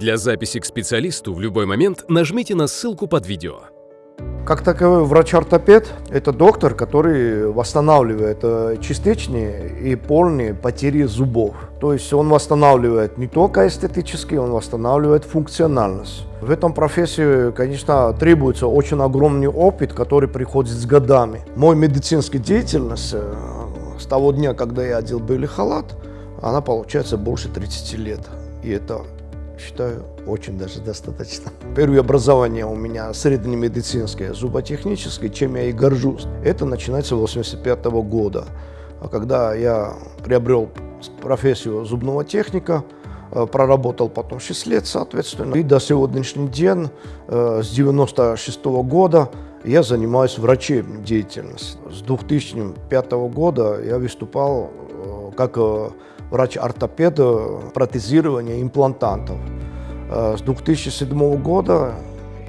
Для записи к специалисту в любой момент нажмите на ссылку под видео. Как таковой врач-ортопед – это доктор, который восстанавливает э, частичные и полные потери зубов. То есть он восстанавливает не только эстетически, он восстанавливает функциональность. В этом профессии, конечно, требуется очень огромный опыт, который приходит с годами. Мой медицинский деятельность э, с того дня, когда я одел белый халат, она получается больше 30 лет. И это считаю, очень даже достаточно. Первое образование у меня среднемедицинское, зуботехническое, чем я и горжусь. Это начинается с 85 -го года, когда я приобрел профессию зубного техника, э, проработал потом 6 лет, соответственно. И до сегодняшний день, э, с 96 -го года, я занимаюсь врачебной деятельностью. С 2005 года я выступал э, как врач-ортопед протезирования имплантантов. Э, с 2007 года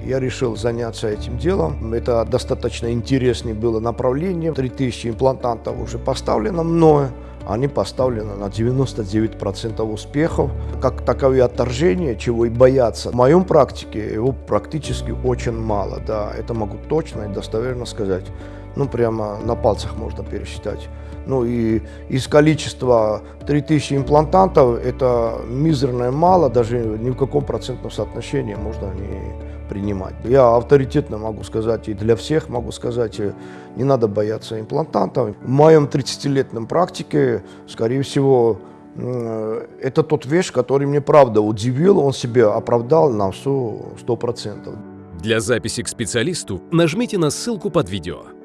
я решил заняться этим делом. Это достаточно интересное было направление. 3000 имплантантов уже поставлено мною. Они поставлены на 99% успехов. Как таковые отторжения, чего и бояться. В моем практике его практически очень мало. Да, это могу точно и достоверно сказать ну прямо на пальцах можно пересчитать. Ну и из количества 3000 имплантантов это мизерное мало, даже ни в каком процентном соотношении можно не принимать. Я авторитетно могу сказать и для всех могу сказать, э, не надо бояться имплантантов. В моем 30-летнем практике, скорее всего, э, это тот вещь, который мне правда удивил, он себя оправдал на все 100%. Для записи к специалисту нажмите на ссылку под видео.